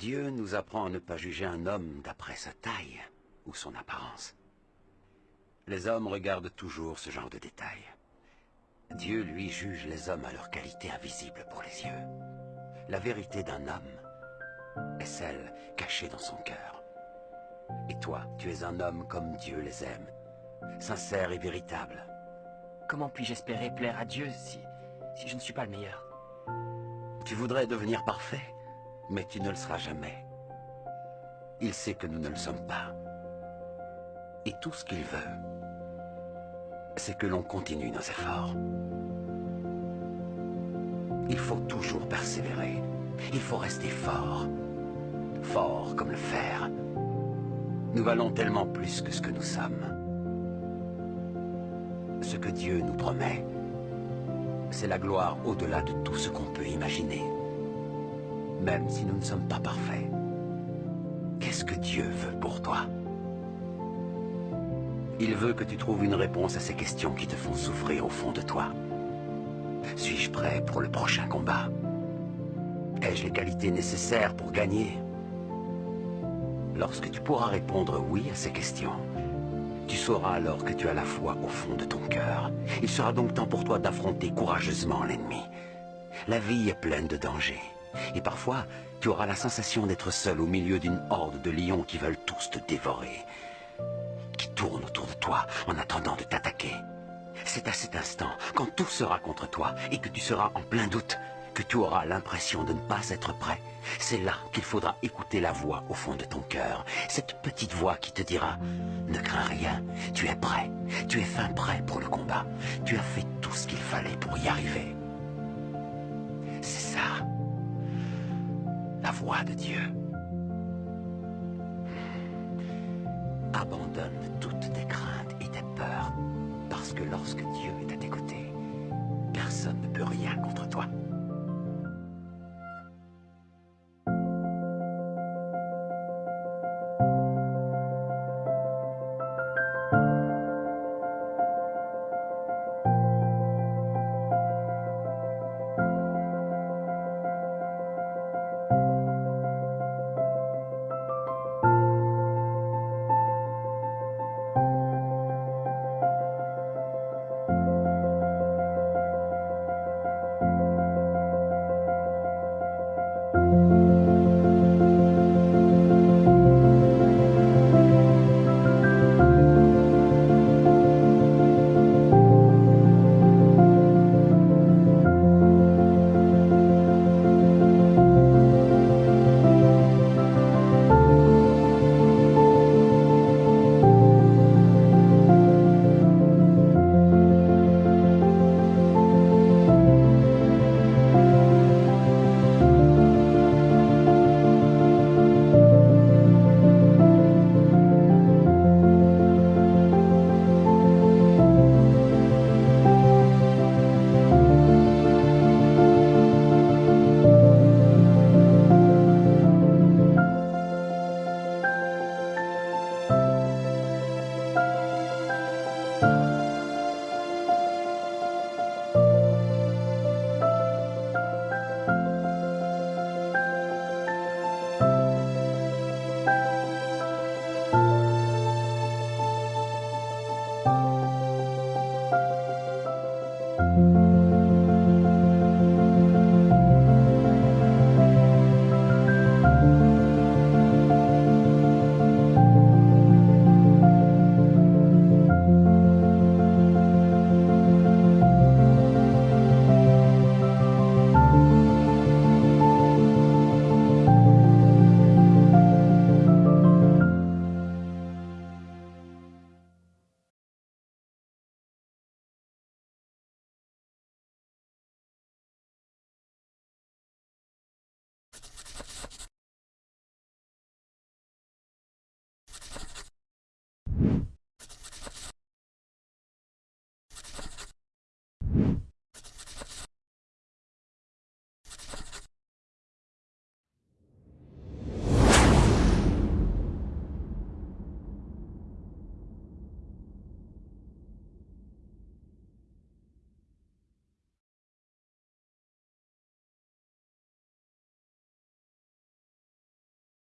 Dieu nous apprend à ne pas juger un homme d'après sa taille ou son apparence. Les hommes regardent toujours ce genre de détails. Dieu, lui, juge les hommes à leur qualité invisible pour les yeux. La vérité d'un homme est celle cachée dans son cœur. Et toi, tu es un homme comme Dieu les aime, sincère et véritable. Comment puis-je espérer plaire à Dieu si, si je ne suis pas le meilleur? Tu voudrais devenir parfait, mais tu ne le seras jamais. Il sait que nous ne le sommes pas. Et tout ce qu'il veut, c'est que l'on continue nos efforts. Il faut toujours persévérer. Il faut rester fort. Fort comme le fer. Nous valons tellement plus que ce que nous sommes. Ce que Dieu nous promet, c'est la gloire au-delà de tout ce qu'on peut imaginer. Même si nous ne sommes pas parfaits. Qu'est-ce que Dieu veut pour toi? Il veut que tu trouves une réponse à ces questions qui te font souffrir au fond de toi. Suis-je prêt pour le prochain combat? Ai-je les qualités nécessaires pour gagner? Lorsque tu pourras répondre oui à ces questions, tu sauras alors que tu as la foi au fond de ton cœur. Il sera donc temps pour toi d'affronter courageusement l'ennemi. La vie est pleine de dangers. Et parfois, tu auras la sensation d'être seul au milieu d'une horde de lions qui veulent tous te dévorer. Qui tournent autour de toi en attendant de t'attaquer. C'est à cet instant, quand tout sera contre toi et que tu seras en plein doute, que tu auras l'impression de ne pas être prêt. C'est là qu'il faudra écouter la voix au fond de ton cœur. Cette petite voix qui te dira « Ne crains rien, tu es prêt, tu es fin prêt pour le combat. Tu as fait tout ce qu'il fallait pour y arriver. » C'est ça, la voix de Dieu. Abandonne toutes tes craintes et tes peurs, parce que lorsque Dieu est à tes côtés, personne ne peut rien contre toi.